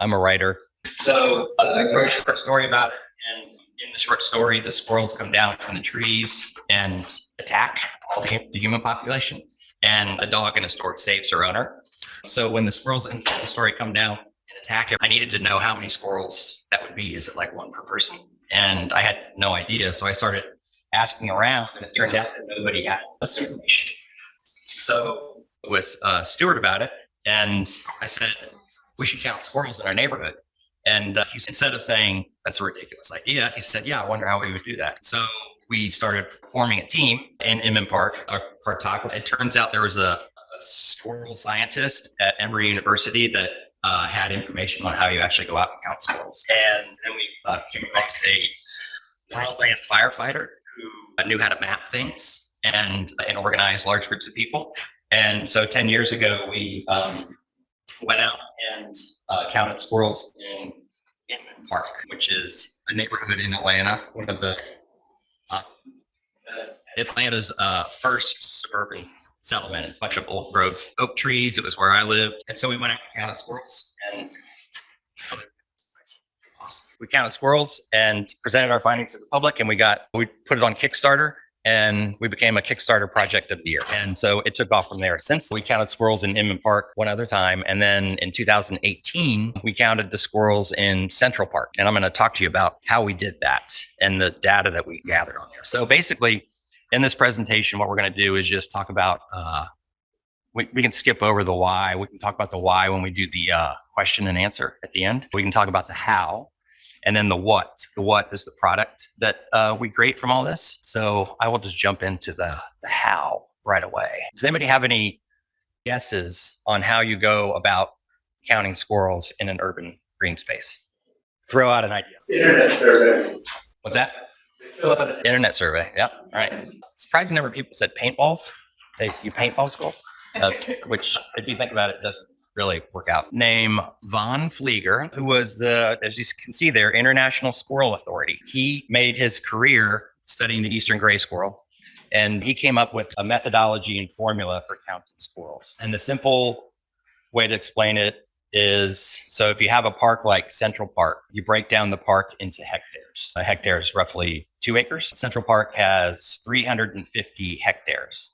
I'm a writer. So uh, I wrote a short story about it. And in the short story, the squirrels come down from the trees and attack all the, the human population. And a dog in a store saves her owner. So when the squirrels in the story come down and attack I needed to know how many squirrels that would be. Is it like one per person? And I had no idea. So I started asking around, and it turns out that nobody had this information. So with uh, Stuart about it, and I said, we should count squirrels in our neighborhood. And uh, he, instead of saying, that's a ridiculous idea, he said, yeah, I wonder how we would do that. So we started forming a team in Inman Park, uh, Park Talk. It turns out there was a, a squirrel scientist at Emory University that uh, had information on how you actually go out and count squirrels. And then we uh, came across a wildland firefighter who knew how to map things and, and organize large groups of people. And so 10 years ago, we um, went out and uh, counted squirrels in Inman Park, which is a neighborhood in Atlanta, one of the uh, Atlanta's uh, first suburban settlement. It's a bunch of old growth oak trees. It was where I lived. And so we went out and counted squirrels and we counted squirrels and presented our findings to the public and we got, we put it on Kickstarter and we became a Kickstarter project of the year. And so it took off from there. Since we counted squirrels in Inman Park one other time, and then in 2018, we counted the squirrels in Central Park. And I'm going to talk to you about how we did that and the data that we gathered on there. So basically, in this presentation, what we're going to do is just talk about, uh, we, we can skip over the why. We can talk about the why when we do the uh, question and answer at the end. We can talk about the how and then the what. The what is the product that uh, we create from all this. So I will just jump into the, the how right away. Does anybody have any guesses on how you go about counting squirrels in an urban green space? Throw out an idea. Internet survey. What's that? Internet survey. Yeah. All right. Surprising number of people said paintballs. They, you paintball squirrels, uh, which if you think about it, doesn't really work out. Name Vagn Flyger, who was the, as you can see there, International Squirrel Authority. He made his career studying the eastern gray squirrel. And he came up with a methodology and formula for counting squirrels. And the simple way to explain it is so if you have a park like Central Park, you break down the park into hectares. A hectare is roughly two acres. Central Park has 350 hectares.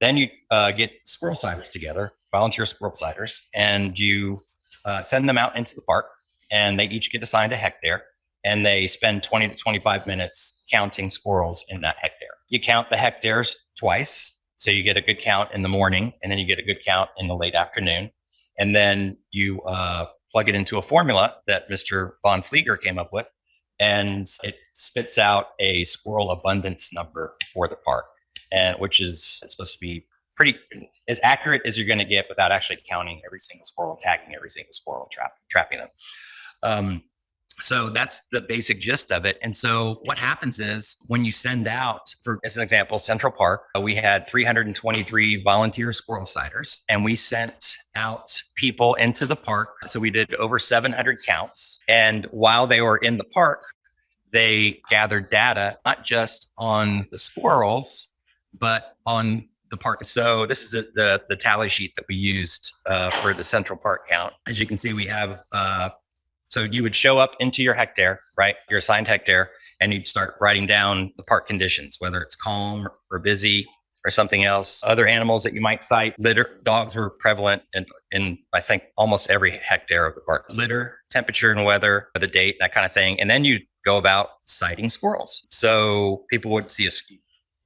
Then you uh, get squirrel sighters together volunteer squirrel sighters, and you uh, send them out into the park, and they each get assigned a hectare, and they spend 20 to 25 minutes counting squirrels in that hectare. You count the hectares twice, so you get a good count in the morning, and then you get a good count in the late afternoon, and then you uh, plug it into a formula that Mr. Vagn Flyger came up with, and it spits out a squirrel abundance number for the park, and which is supposed to be pretty as accurate as you're going to get without actually counting every single squirrel, tagging every single squirrel, trap, trapping them. Um, so that's the basic gist of it. And so what happens is when you send out, for as an example, Central Park, uh, we had 323 volunteer squirrel sighters, and we sent out people into the park. So we did over 700 counts. And while they were in the park, they gathered data not just on the squirrels, but on the park. So this is a, the, the tally sheet that we used uh, for the central park count. As you can see, we have, uh, so you would show up into your hectare, right? Your assigned hectare, and you'd start writing down the park conditions, whether it's calm or busy or something else. Other animals that you might sight, litter, dogs were prevalent in, in I think almost every hectare of the park. Litter, temperature and weather, the date, that kind of thing. And then you go about sighting squirrels. So people would see a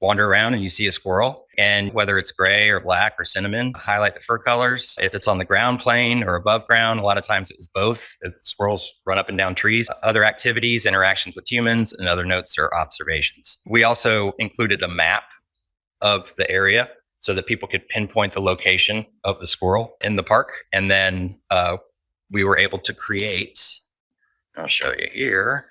wander around and you see a squirrel and whether it's gray or black or cinnamon highlight the fur colors. If it's on the ground plane or above ground a lot of times it's both. Squirrels run up and down trees other activities interactions with humans and other notes or observations. We also included a map of the area so that people could pinpoint the location of the squirrel in the park. And then uh, we were able to create i'll show you here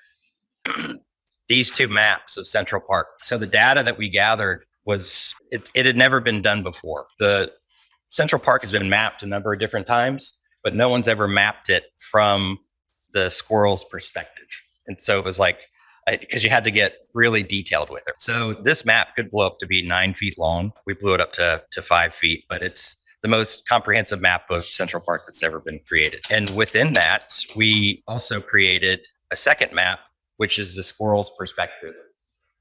these two maps of Central Park. So the data that we gathered was, it, it had never been done before. The Central Park has been mapped a number of different times, but no one's ever mapped it from the squirrel's perspective. And so it was like, because you had to get really detailed with it. So this map could blow up to be nine feet long. We blew it up to, to five feet, but it's the most comprehensive map of Central Park that's ever been created. And within that, we also created a second map, which is the squirrel's perspective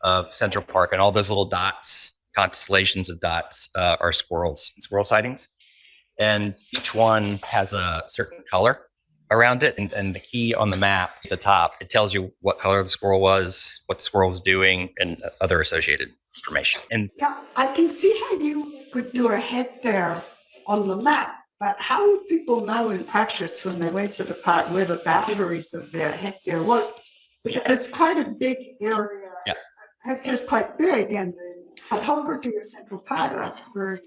of Central Park. And all those little dots, constellations of dots, uh, are squirrels, and squirrel sightings. And each one has a certain color around it. And, and the key on the map at the top, it tells you what color the squirrel was, what the squirrel was doing, and other associated information. And Yeah, I can see how you do a hectare on the map, but how would people know in practice when they went to the park where the boundaries of their hectare was? Because it's quite a big area. Yeah. Hectare's quite big and the topography of Central Park is very,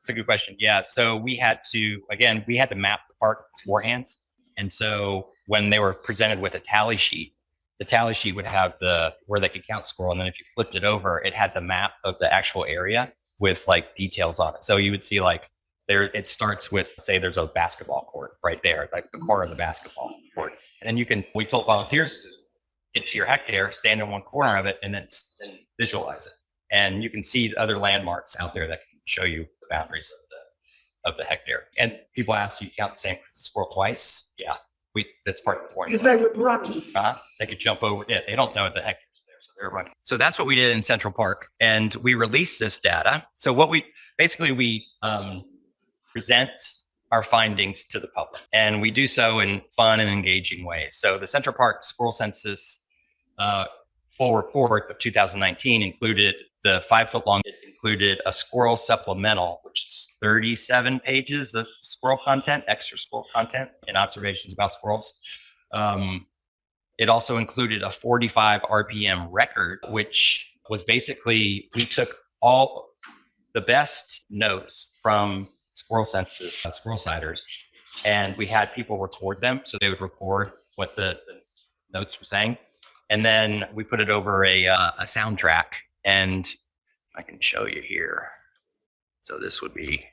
It's a good question. Yeah. So we had to, again, we had to map the park beforehand. And so when they were presented with a tally sheet, the tally sheet would have the where they could count squirrel. And then if you flipped it over, it has the map of the actual area with like details on it. So you would see like there, it starts with, say, there's a basketball court right there, like the corner of the basketball court. And then you can, we told volunteers to get to your hectare, stand in one corner of it, and then, visualize it. And you can see other landmarks out there that can show you the boundaries of the of the hectare. And people ask you count the same squirrel twice. Yeah, we that's part of the point. because they would run. Uh-huh. They could jump over it. They don't know the hectares there, so they're running. So that's what we did in Central Park, and we released this data. So what we basically we um, present our findings to the public, and we do so in fun and engaging ways. So the Central Park Squirrel Census uh, full report of 2019 included the five foot long. It included a squirrel supplemental, which is 37 pages of squirrel content, extra squirrel content, and observations about squirrels. Um, it also included a 45 RPM record, which was basically we took all the best notes from squirrel census, uh, squirrel sighters, and we had people record them. So they would record what the, the notes were saying. And then we put it over a, uh, a soundtrack. And I can show you here. So this would be.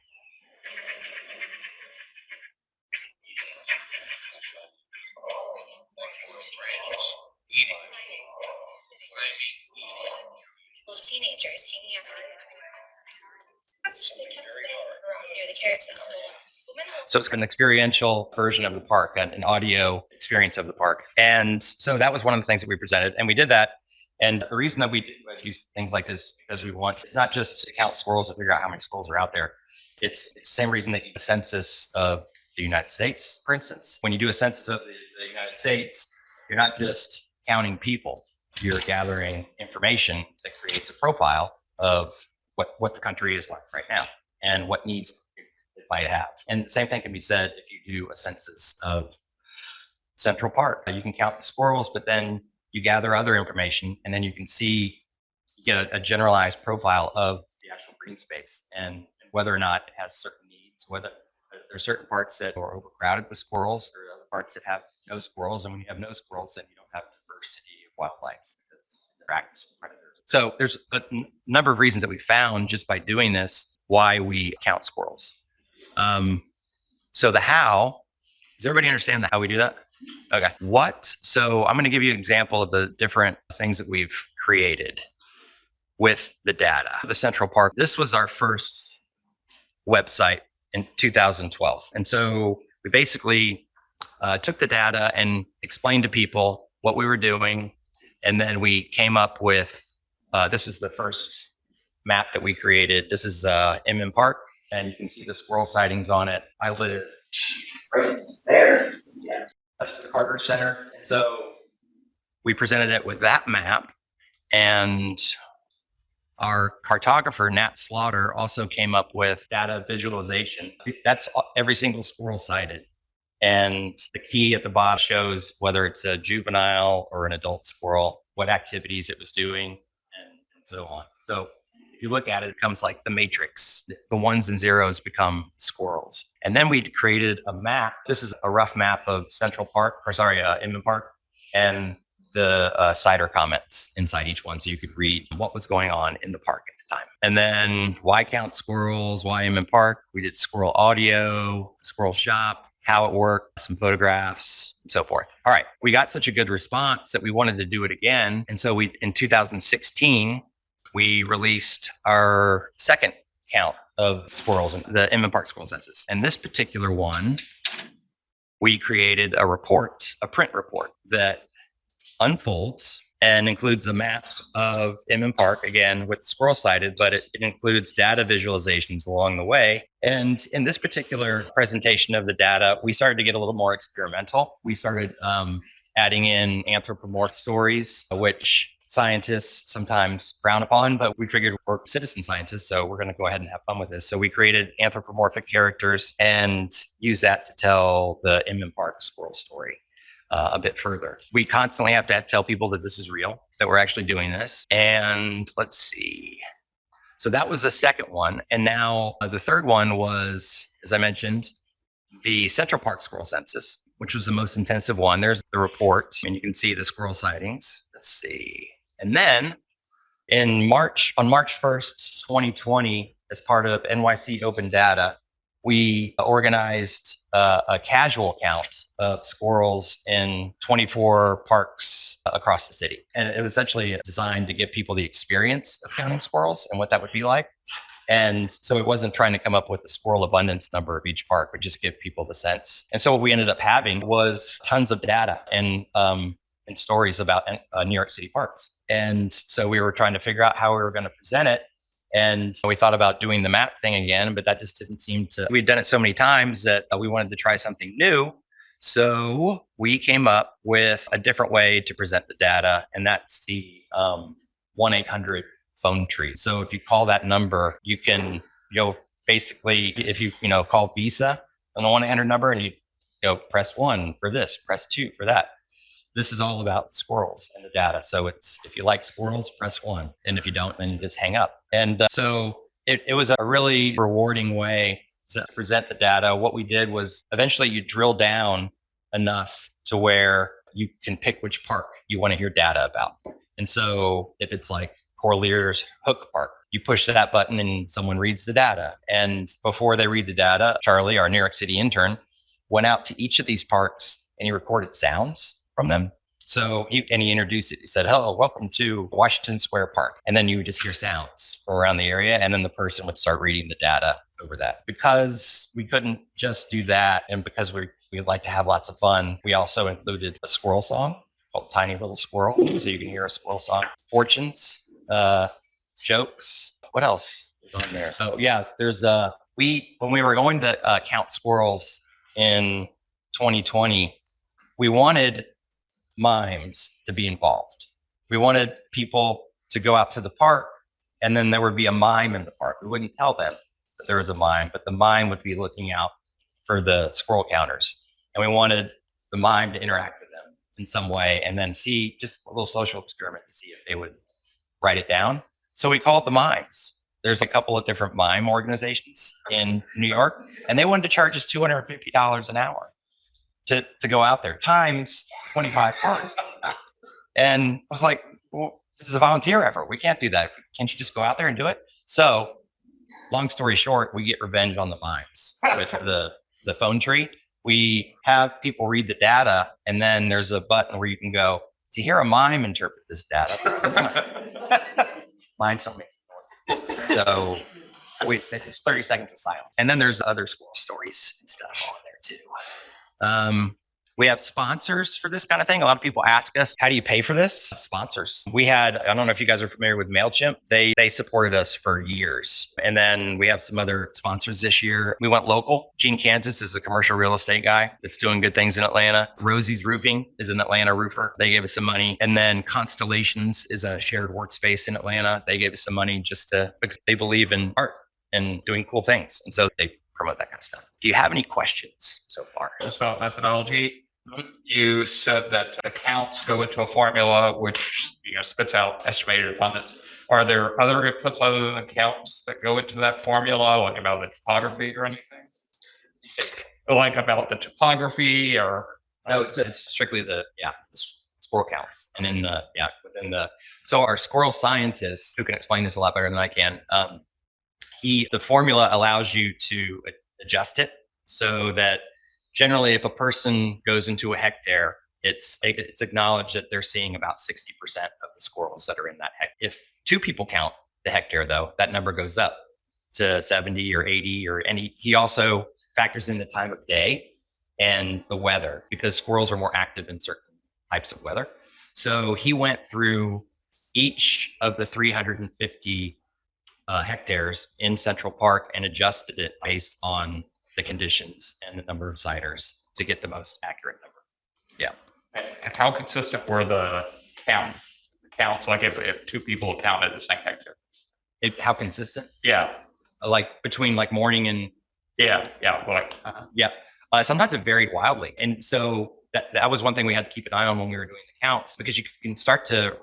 So it's an experiential version of the park, an, an audio experience of the park. And so that was one of the things that we presented. And we did that. And the reason that we do things like this, because we want it's not just to count squirrels and figure out how many squirrels are out there. It's, it's the same reason that you do a census of the United States, for instance. When you do a census of the, United States, you're not just counting people, you're gathering information that creates a profile of what, what the country is like right now and what needs might have. And the same thing can be said if you do a census of Central Park. You can count the squirrels, but then you gather other information and then you can see, you get a, a generalized profile of the actual green space and whether or not it has certain needs, whether there are certain parts that are overcrowded with squirrels, or other parts that have no squirrels. And when you have no squirrels, then you don't have diversity of wildlife because they're active predators. So there's a number of reasons that we found just by doing this why we count squirrels. Um, so the how, does everybody understand the how we do that? Okay. What? So I'm going to give you an example of the different things that we've created with the data. The Central Park. This was our first website in 2012, and so we basically uh, took the data and explained to people what we were doing, and then we came up with. Uh, this is the first map that we created. This is uh, Inman Park, and you can see the squirrel sightings on it. I live right there. Yeah, That's the Carter Center. So we presented it with that map, and our cartographer Nat Slaughter also came up with data visualization. That's every single squirrel sighted. And the key at the bottom shows whether it's a juvenile or an adult squirrel, what activities it was doing, and, so on. So you look at it, it becomes like the matrix. The ones and zeros become squirrels. And then we created a map. This is a rough map of Central Park, or sorry, uh, Inman Park, and the uh, sighter comments inside each one. So you could read what was going on in the park at the time. And then why count squirrels? Why Inman Park? We did squirrel audio, squirrel shop, how it worked, some photographs, and so forth. All right. We got such a good response that we wanted to do it again. And so we, in 2016, we released our second count of squirrels and the Inman Park Squirrel Census. And this particular one, we created a report, a print report that unfolds and includes a map of Inman Park again with squirrel sighted, but it, it includes data visualizations along the way. And in this particular presentation of the data, we started to get a little more experimental. We started um, adding in anthropomorph stories, which scientists sometimes frown upon, but we figured we're citizen scientists, so we're going to go ahead and have fun with this. So we created anthropomorphic characters and use that to tell the Inman Park squirrel story uh, a bit further. We constantly have to tell people that this is real, that we're actually doing this. And let's see. So that was the second one. And now uh, the third one was, as I mentioned, the Central Park Squirrel Census, which was the most intensive one. There's the report, and you can see the squirrel sightings. Let's see. And then in March, on March 1st, 2020, as part of NYC Open Data, we organized uh, a casual count of squirrels in 24 parks across the city. And it was essentially designed to give people the experience of counting squirrels and what that would be like. And so it wasn't trying to come up with the squirrel abundance number of each park, but just give people the sense. And so what we ended up having was tons of data and um, and stories about uh, New York City parks. And so we were trying to figure out how we were going to present it. And we thought about doing the map thing again, but that just didn't seem to. We'd done it so many times that uh, we wanted to try something new. So we came up with a different way to present the data, and that's the um, 1 800 phone tree. So if you call that number, you can, you know, basically, if you, you know, call Visa on the 1 800 number and you, you know, press one for this, press two for that this is all about squirrels and the data. So it's if you like squirrels, press one, and if you don't, then you just hang up. And uh, so it, it was a really rewarding way to present the data. What we did was eventually you drill down enough to where you can pick which park you want to hear data about. And so if it's like Corlear's Hook Park, you push that button and someone reads the data. And before they read the data, Charlie, our New York City intern, went out to each of these parks and he recorded sounds from them. So and he introduced it. He said, "Hello, welcome to Washington Square Park." And then you would just hear sounds from around the area, and then the person would start reading the data over that. Because we couldn't just do that, and because we we like to have lots of fun, we also included a squirrel song called "Tiny Little Squirrel," so you can hear a squirrel song. Fortunes, uh, jokes. What else is on there? Oh yeah, there's uh we when we were going to uh, count squirrels in 2020, we wanted mimes to be involved. We wanted people to go out to the park and then there would be a mime in the park. We wouldn't tell them that there was a mime, but the mime would be looking out for the squirrel counters. And we wanted the mime to interact with them in some way and then see just a little social experiment to see if they would write it down. So we called the mimes. There's a couple of different mime organizations in New York, and they wanted to charge us $250 an hour to, to go out there times 25 parks. And I was like, well, this is a volunteer effort. We can't do that. Can't you just go out there and do it? So long story short, we get revenge on the mimes with the, the phone tree. We have people read the data and then there's a button where you can go to hear a mime interpret this data. Mine told me. So we, it's 30 seconds of silence. And then there's other squirrel stories and stuff on there too. Um, we have sponsors for this kind of thing. A lot of people ask us, how do you pay for this? Sponsors. We had, I don't know if you guys are familiar with MailChimp. They they supported us for years. And then we have some other sponsors this year. We went local. Gene Kansas is a commercial real estate guy that's doing good things in Atlanta. Rosie's Roofing is an Atlanta roofer. They gave us some money. And then Constellations is a shared workspace in Atlanta. They gave us some money just to because they believe in art and doing cool things. And so they promote that kind of stuff. Do you have any questions so far? just about methodology. You said that accounts go into a formula which you know spits out estimated abundance. Are there other inputs other than accounts that go into that formula, like about the topography or anything? Like about the topography or No, it's, it's strictly the, yeah, the squirrel counts. And in the, yeah, within the, so our squirrel scientists who can explain this a lot better than I can, um, he, the formula allows you to adjust it so that generally if a person goes into a hectare, it's, it's acknowledged that they're seeing about 60% of the squirrels that are in that hectare. If two people count the hectare though, that number goes up to 70 or 80 or any he also factors in the time of day and the weather because squirrels are more active in certain types of weather. So he went through each of the 350 uh, hectares in Central Park and adjusted it based on the conditions and the number of sighters to get the most accurate number. And how consistent were the count, counts? Like if, if two people counted the same hectare? It, how consistent? Yeah, Uh, Like between like morning and yeah, yeah, like, Uh, yeah. Uh, sometimes it varied wildly. And so that, that was one thing we had to keep an eye on when we were doing the counts because you can start to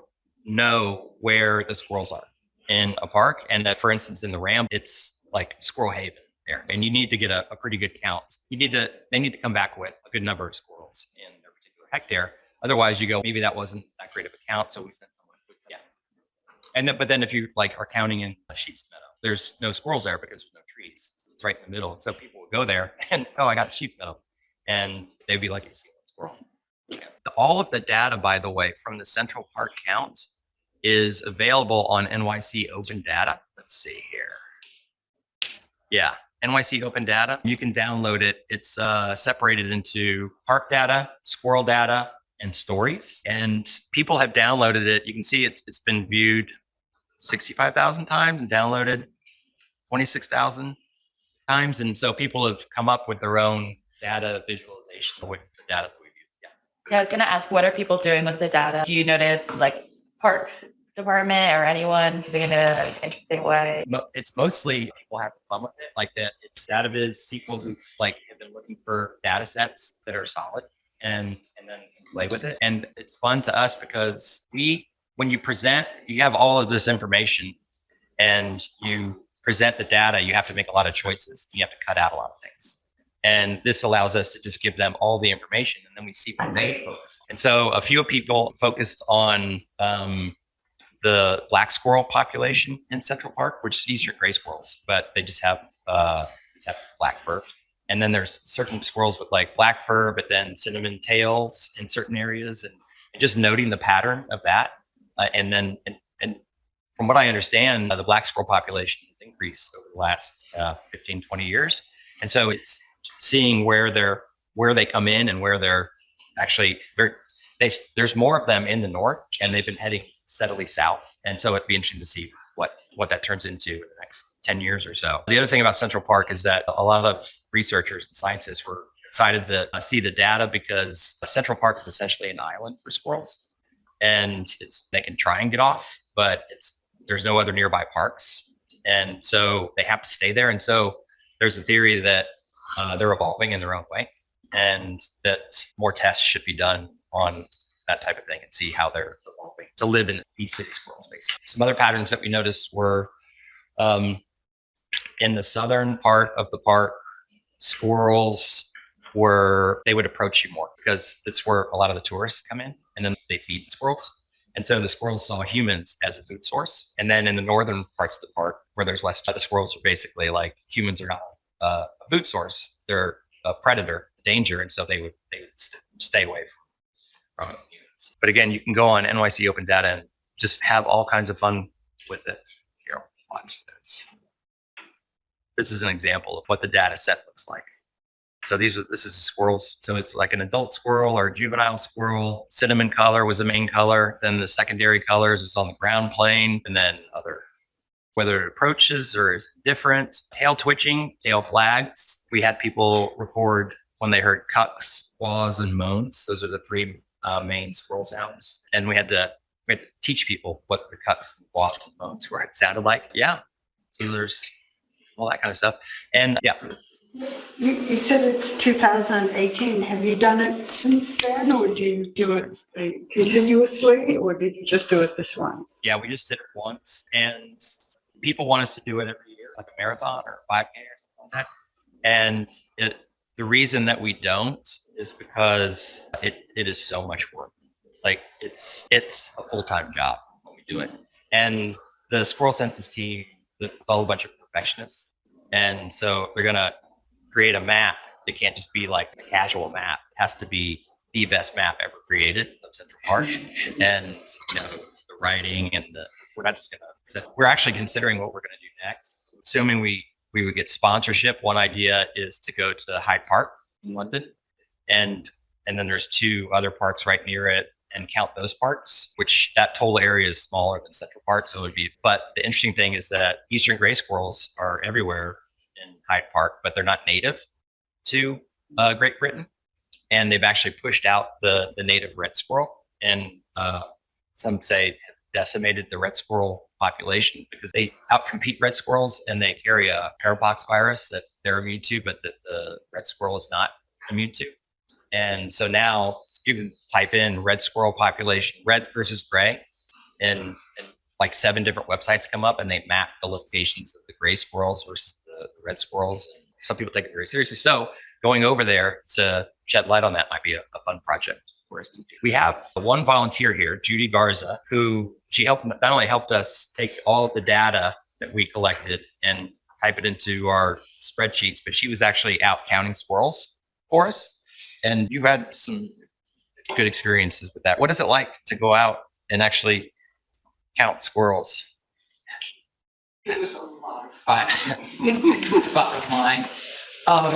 know where the squirrels are in a park. And that, for instance, in the Ram, it's like Squirrel Haven there. And you need to get a, a pretty good count. You need to, they need to come back with a good number of squirrels in their particular hectare. Otherwise, you go, maybe that wasn't that great of a count. So we sent someone. Yeah. And then, but then if you like are counting in Sheep's Meadow, there's no squirrels there because there's no trees. It's right in the middle. So people would go there and, oh, I got Sheep's Meadow. And they'd be like, a squirrel. Yeah. All of the data, by the way, from the Central Park count is available on NYC Open Data. Let's see here. Yeah, NYC Open Data. You can download it. It's uh, separated into park data, squirrel data, and stories. And people have downloaded it. You can see it's it's been viewed 65,000 times and downloaded 26,000 times. And so people have come up with their own data visualization with the data that we've used. Yeah. Yeah, I was gonna ask, what are people doing with the data? Do you notice like parks department or anyone in an interesting way? It's mostly people having fun with it. Like that, it's data viz people who like have been looking for data sets that are solid and and then play with it. And it's fun to us because we, when you present, you have all of this information and you present the data, you have to make a lot of choices. You have to cut out a lot of things. And this allows us to just give them all the information and then we see what they focus. And so a few people focused on um, the black squirrel population in Central Park, which is easier gray squirrels, but they just have uh, just have black fur. And then there's certain squirrels with like black fur, but then cinnamon tails in certain areas, and just noting the pattern of that. Uh, and then, and, and from what I understand, uh, the black squirrel population has increased over the last uh, 15, 20 years. And so it's seeing where they're where they come in and where they're actually they there's more of them in the north and they've been heading steadily south. And so it'd be interesting to see what what that turns into in the next 10 years or so. The other thing about central park is that a lot of researchers and scientists were excited to see the data because central park is essentially an island for squirrels. And they can try and get off but it's there's no other nearby parks. And so they have to stay there. And so there's a theory that uh, they're evolving in their own way and that more tests should be done on that type of thing and see how they're evolving to live in these city squirrels basically. Some other patterns that we noticed were um, in the southern part of the park, squirrels were, they would approach you more because that's where a lot of the tourists come in and then they feed the squirrels. And so the squirrels saw humans as a food source. And then in the northern parts of the park where there's less, the squirrels are basically like humans are not uh, a food source. They're a predator, danger. And so they would, they would st- stay away from, from But again, you can go on NYC Open Data and just have all kinds of fun with it. Here, watch this. This is an example of what the data set looks like. So these this is squirrels. So it's like an adult squirrel or a juvenile squirrel. Cinnamon color was the main color. Then the secondary colors is on the ground plane and then other whether it approaches or is different. Tail twitching, tail flags. We had people record when they heard kuks, squaws, and moans. Those are the three uh, main squirrel sounds. And we had to we had to teach people what the kuks, squaws, and moans were. It sounded like, yeah, feelers, all that kind of stuff. And yeah, You, you said it's 2018. Have you done it since then, or do you do it continuously, or did you just do it this once? yeah, we just did it once, and people want us to do it every year, like a marathon or 5K or something like that. And it, the reason that we don't is because it, it is so much work. Like it's it's a full time job when we do it. And the squirrel census team, it's all a bunch of perfectionists, and so they're gonna create a map. It can't just be like a casual map. It has to be the best map ever created of Central Park, and you know the writing and the we're not just gonna we're actually considering what we're gonna do next assuming we we would get sponsorship, one idea is to go to Hyde Park in London, and and then there's two other parks right near it, and count those parks. Which that total area is smaller than Central Park, so it would be. But the interesting thing is that eastern gray squirrels are everywhere in Hyde Park, but they're not native to uh, Great Britain, and they've actually pushed out the the native red squirrel, and uh, some say decimated the red squirrel population because they outcompete red squirrels and they carry a parapox virus that they're immune to, but that the red squirrel is not immune to. And so now you can type in red squirrel population, red versus gray, and, and like seven different websites come up and they map the locations of the gray squirrels versus the red squirrels. Some people take it very seriously. So going over there to shed light on that might be a, a fun project for us to do. We have one volunteer here, Judy Garza, who she helped not only helped us take all of the data that we collected and type it into our spreadsheets, but she was actually out counting squirrels for us. And you've had some good experiences with that. What is it like to go out and actually count squirrels? It was a lot of fun. Bottom line. Um,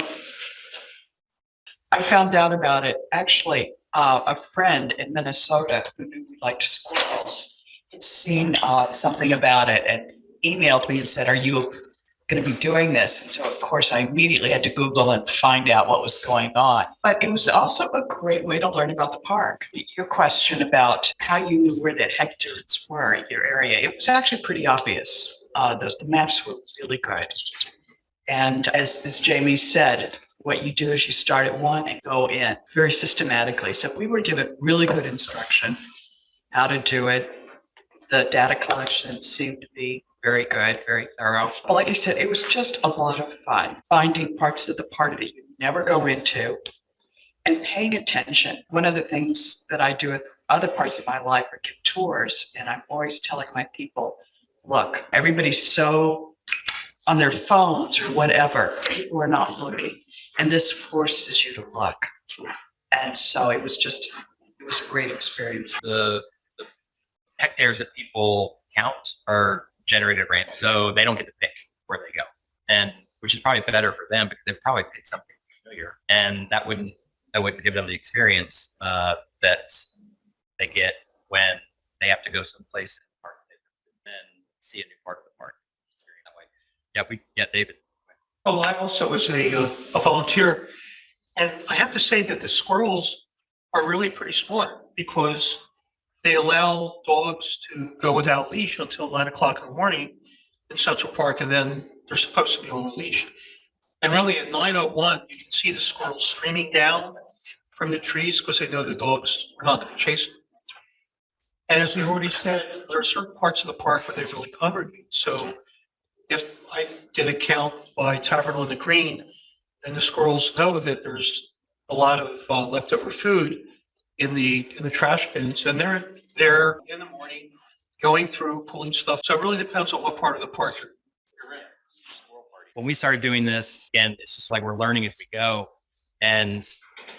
I found out about it, actually, uh, a friend in Minnesota who knew we liked squirrels had seen uh, something about it and emailed me and said, are you going to be doing this? And so, of course, I immediately had to Google and find out what was going on. But it was also a great way to learn about the park. Your question about how you knew where the hectares were in your area, it was actually pretty obvious. Uh, the, the maps were really good. And as, as Jamie said, what you do is you start at one and go in very systematically. So we were given really good instruction how to do it. The data collection seemed to be very good, very thorough. But like I said, it was just a lot of fun finding parts of the park that you never go into and paying attention. One of the things that I do with other parts of my life are give tours, and I'm always telling my people, look, everybody's so on their phones or whatever. People are not looking. And this forces you to look. And so it was just, it was a great experience. the, the hectares that people count are generated random, so they don't get to pick where they go, and which is probably better for them because they've probably pick something familiar, and that wouldn't that wouldn't give them the experience uh, that they get when they have to go someplace the park and see a new part of the park. Yeah, we yeah, David. Oh, I also was a, uh, a volunteer, and I have to say that the squirrels are really pretty smart because they allow dogs to go without leash until nine o'clock in the morning in Central Park, and then they're supposed to be on a leash. And really at nine oh one, you can see the squirrels streaming down from the trees because they know the dogs are not going to chase them. And as we already said, there are certain parts of the park where they really congregate. So if I did a count by Tavern on the Green, and the squirrels know that there's a lot of uh, leftover food in the in the trash bins, and they're there in the morning going through pulling stuff. So it really depends on what part of the park you're, in. when we started doing this, again, it's just like we're learning as we go. And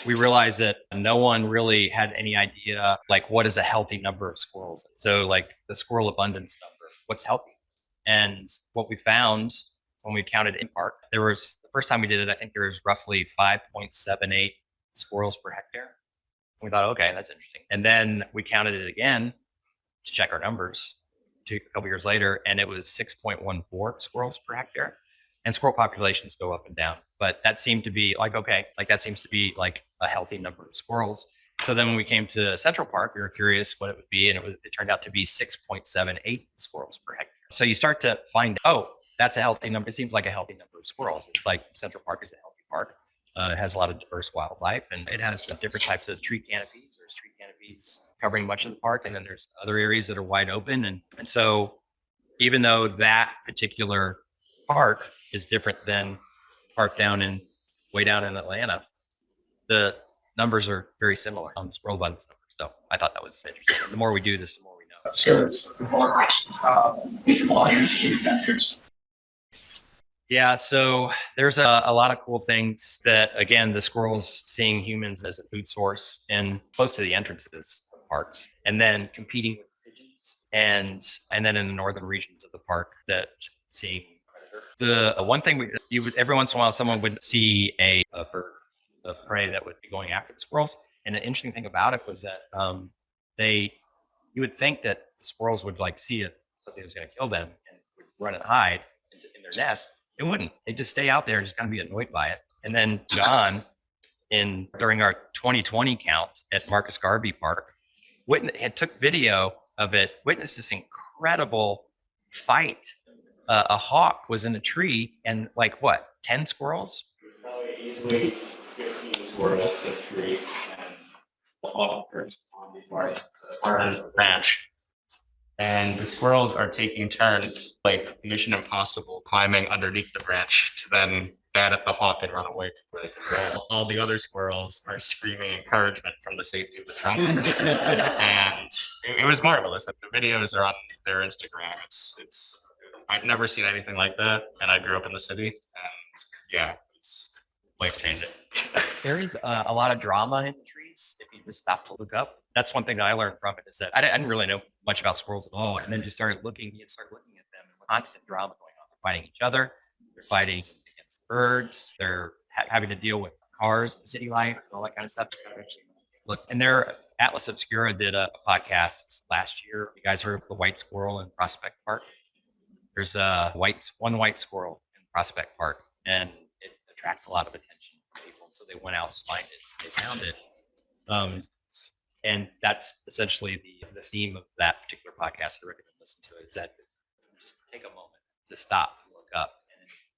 we realized that no one really had any idea, like, what is a healthy number of squirrels? So, like, the squirrel abundance number, what's healthy? And what we found when we counted in park, there was the first time we did it, I think there was roughly 5.78 squirrels per hectare. We thought, okay, that's interesting. And then we counted it again to check our numbers two, a couple years later, and it was 6.14 squirrels per hectare. And squirrel populations go up and down, but that seemed to be like okay, like that seems to be like a healthy number of squirrels. So then when we came to Central Park, we were curious what it would be, and it was it turned out to be 6.78 squirrels per hectare. So you start to find, oh, that's a healthy number. It seems like a healthy number of squirrels. It's like Central Park is a healthy park. Uh, it has a lot of diverse wildlife, and it has different types of tree canopies. There's tree canopies covering much of the park, and then there's other areas that are wide open. And and so, even though that particular park is different than park down in way down in Atlanta, the numbers are very similar on the squirrel abundance number. So I thought that was interesting. The more we do this, the more we know. So it's more uh, visual energy vectors. Yeah, so there's a, a lot of cool things that, again, the squirrels seeing humans as a food source and close to the entrances of parks, and then competing with pigeons, and and then in the northern regions of the park that predators The uh, one thing we, you would, every once in a while, someone would see a, a bird of prey that would be going after the squirrels. And the interesting thing about it was that um, they, you would think that the squirrels would like see it, something was going to kill them and would run and hide in their nest. It wouldn't. They just stay out there and just kind of be annoyed by it. And then John, in during our 2020 count at Marcus Garvey Park, witness had took video of it, witnessed this incredible fight. Uh, a hawk was in a tree and like what, 10 squirrels? Probably easily fifteen squirrels in a tree and the hawkers on the part, part of the branch. And the squirrels are taking turns, like Mission Impossible, climbing underneath the branch to then bat at the hawk and run away before they can roll. All the other squirrels are screaming encouragement from the safety of the trunk. and it, it was marvelous. The videos are on their Instagram. It's it's I've never seen anything like that, and I grew up in the city, and yeah, it's life changing. There is uh, a lot of drama in the if you just stop to look up. That's one thing that I learned from it is that I didn't, really know much about squirrels at all. And then just started looking, you started looking at them and constant drama going on. They're fighting each other. They're fighting against birds. They're ha- having to deal with cars, the city life, and all that kind of stuff. It's kind of interesting. Look, and their Atlas Obscura did a, a podcast last year. You guys heard of the white squirrel in Prospect Park? There's a white, one white squirrel in Prospect Park, and it attracts a lot of attention people. So they went out to find it. They found it. Um, and that's essentially the, the theme of that particular podcast. I recommend listening to it. Is that just take a moment to stop and look up.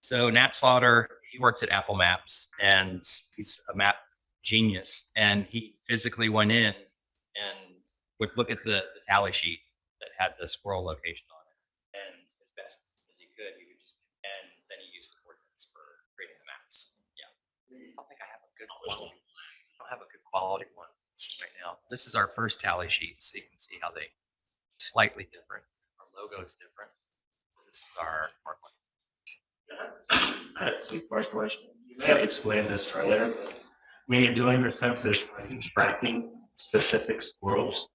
So Nat Slaughter, he works at Apple Maps, and he's a map genius. And he physically went in and would look at the, the tally sheet that had the squirrel location on it, and as best as he could, he would just and then he used the coordinates for creating the maps. Yeah, I don't think I have a good quality. I don't have a good quality one right now. This is our first tally sheet, so you can see how they slightly different. Our logo is different. This is our. Uh, First question, you may have explained this earlier, but when you're doing your census, tracking specific squirrels?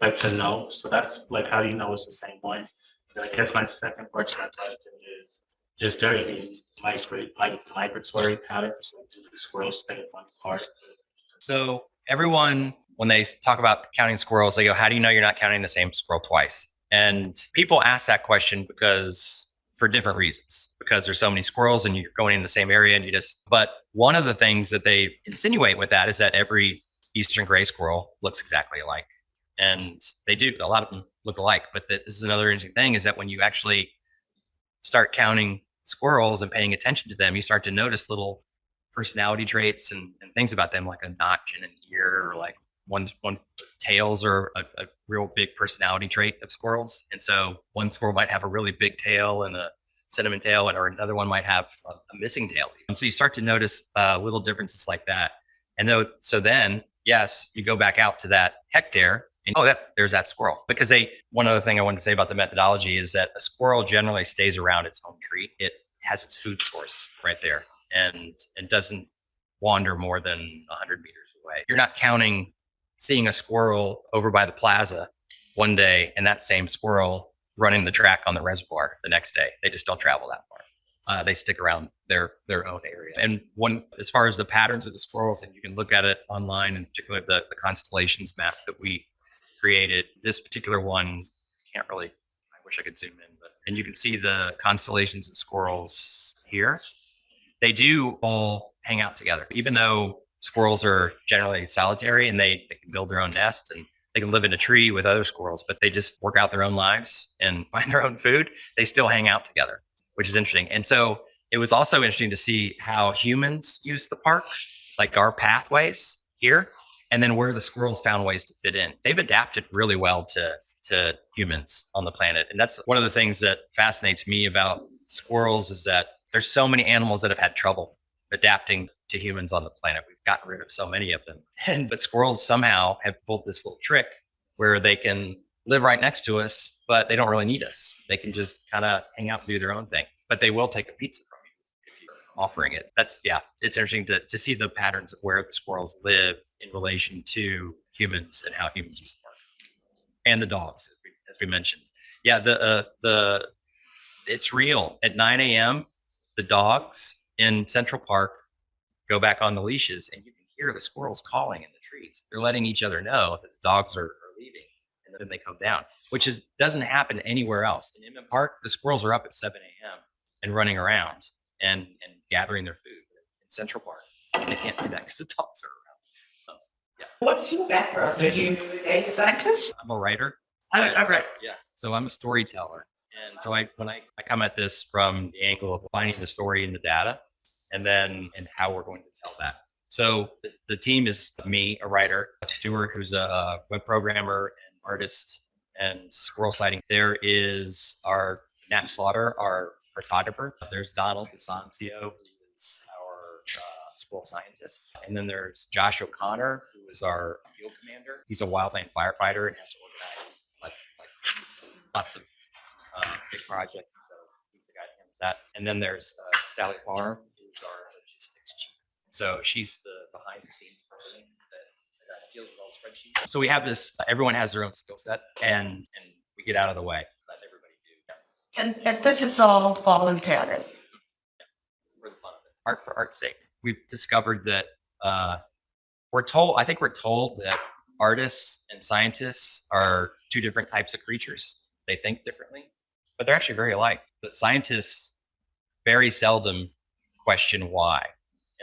Like to know, so that's like how do you know it's the same one. And I guess my second that question is, just during the migratory, patterns, like do the squirrels stay in one part? So everyone, when they talk about counting squirrels, they go, "How do you know you're not counting the same squirrel twice?" And people ask that question because for different reasons, because there's so many squirrels and you're going in the same area and you just. But one of the things that they insinuate with that is that every eastern gray squirrel looks exactly alike, and they do. A lot of them look alike. But this is another interesting thing is that when you actually start counting squirrels and paying attention to them, you start to notice little personality traits and, and things about them, like a notch in an ear, or like one one tails are a, a real big personality trait of squirrels. And so one squirrel might have a really big tail and a cinnamon tail, and or another one might have a, a missing tail. And so you start to notice uh, little differences like that. And though, so then, yes, you go back out to that hectare and oh, that there's that squirrel. Because they one other thing I wanted to say about the methodology is that a squirrel generally stays around its home tree. It has its food source right there and it doesn't wander more than 100 meters away. You're not counting seeing a squirrel over by the plaza one day and that same squirrel running the track on the reservoir the next day. They just don't travel that far. Uh, they stick around their their own area. And one, as far as the patterns of the squirrels, and you can look at it online, and particularly the, the constellations map that we created. This particular one can't really. I wish I could zoom in, but and you can see the constellations of squirrels here they do all hang out together, even though squirrels are generally solitary and they, they can build their own nest and they can live in a tree with other squirrels, but they just work out their own lives and find their own food. They still hang out together, which is interesting. And so it was also interesting to see how humans use the park, like our pathways here, and then where the squirrels found ways to fit in. They've adapted really well to to humans on the planet. And that's one of the things that fascinates me about squirrels is that there's so many animals that have had trouble adapting to humans on the planet. We've gotten rid of so many of them. And but squirrels somehow have pulled this little trick where they can live right next to us, but they don't really need us. They can just kind of hang out and do their own thing. But they will take a pizza from you if you're offering it. That's yeah, it's interesting to, to see the patterns of where the squirrels live in relation to humans and how humans the. And the dogs, as we, as we mentioned. Yeah, the uh, the it's real. At 9 a.m., the dogs in Central Park go back on the leashes and you can hear the squirrels calling in the trees. They're letting each other know that the dogs are, are leaving and then they come down, which is doesn't happen anywhere else. In Inman Park, the squirrels are up at 7 a.m. and running around and, and gathering their food in Central Park. They can't do that because the dogs are around. What's your background? Are you a scientist? I'm a writer. I, I read. Yeah. So I'm a storyteller. And so I when I, I come at this from the angle of finding the story in the data and then and how we're going to tell that. So the, the team is me, a writer, Stuart, who's a web programmer and artist and squirrel sighting. There is our Nat Slaughter, our photographer. There's Donald Desancio, who is our uh, squirrel scientist. And then there's Josh O'Connor, who is our field commander. He's a wildland firefighter and has to organize like, like lots of uh, big projects. So he's the guy that handles that. And then there's uh, Sally Farm, who's our logistics chief. So she's the behind the scenes person that, that deals with all the spreadsheets. So we have this. Everyone has their own skill set, and and we get out of the way. Let everybody do And, and this is all voluntary. for the fun of it. Art for art's sake. We've discovered that uh, we're told. I think we're told that artists and scientists are two different types of creatures. They think differently, but they're actually very alike. But scientists very seldom question why,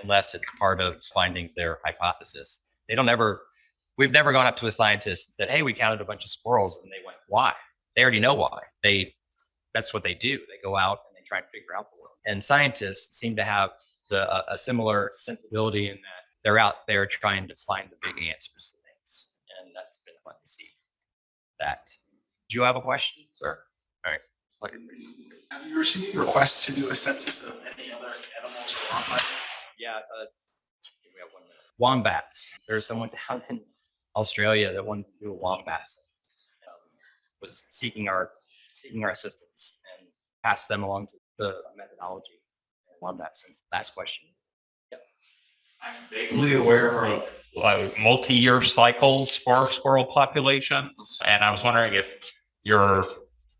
unless it's part of finding their hypothesis. They don't ever. We've never gone up to a scientist and said, "Hey, we counted a bunch of squirrels," and they went, "Why?" They already know why. They that's what they do. They go out and they try to figure out the world. And scientists seem to have the a, a similar sensibility in that they're out there trying to find the big answers to things, and that's been fun to see. That. Do you have a question, sir? All right. Like, Have you received requests to do a census of any other animals or wildlife? yeah. Uh, we have one minute. Wombats. There's someone down in Australia that wanted to do a wombat census. Um, was seeking our seeking our assistance and pass them along to the methodology. Wombat census. Last question. I'm vaguely aware of like multi-year cycles for squirrel populations, and I was wondering if your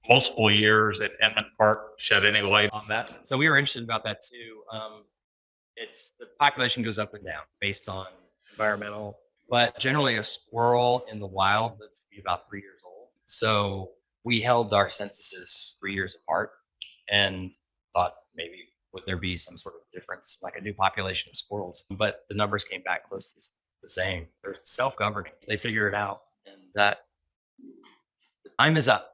multiple years at Inman Park shed any light on that. So we were interested about that too. Um, it's the population goes up and down based on environmental, but generally a squirrel in the wild lives to be about three years old. So we held our censuses three years apart and thought maybe would there be some sort of difference, like a new population of squirrels? But the numbers came back close to the same. They're self-governing. They figure it out, and that time is up.